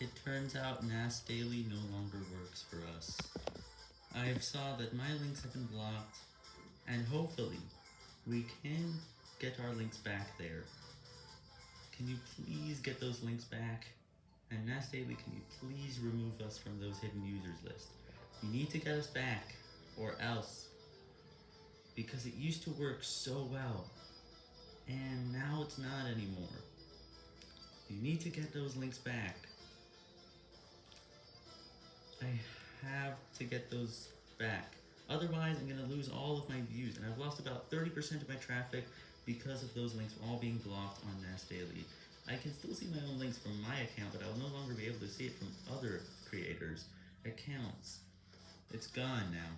It turns out NAS Daily no longer works for us. I've saw that my links have been blocked, and hopefully, we can get our links back there. Can you please get those links back? And NAS Daily, can you please remove us from those hidden users list? You need to get us back, or else. Because it used to work so well, and now it's not anymore. You need to get those links back. I have to get those back. Otherwise, I'm going to lose all of my views, and I've lost about 30% of my traffic because of those links all being blocked on NAS Daily. I can still see my own links from my account, but I will no longer be able to see it from other creators' accounts. It's gone now.